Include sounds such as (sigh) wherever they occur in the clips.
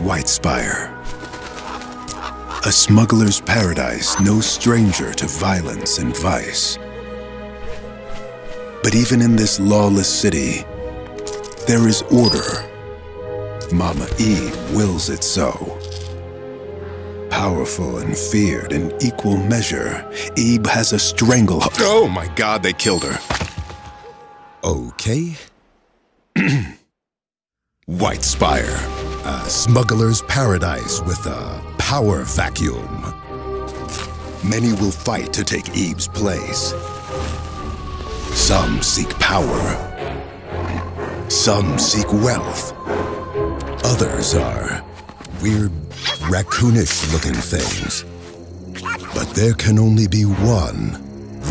Whitespire. A smuggler's paradise, no stranger to violence and vice. But even in this lawless city, there is order. Mama Eve wills it so. Powerful and feared in equal measure, Eve has a stranglehold. Oh my god, they killed her. Okay. (clears throat) Whitespire, a smuggler's paradise with a power vacuum. Many will fight to take Eve's place. Some seek power. Some seek wealth. Others are weird, raccoonish looking things. But there can only be one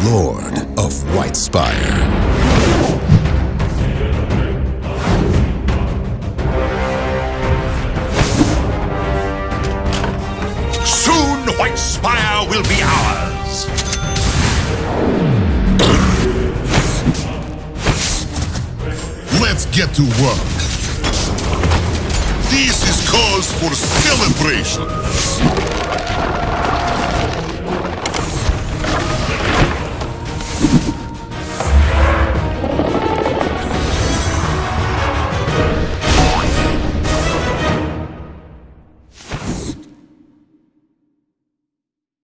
Lord of Whitespire. Soon Whitespire will be ours! Let's get to work. This is cause for celebration.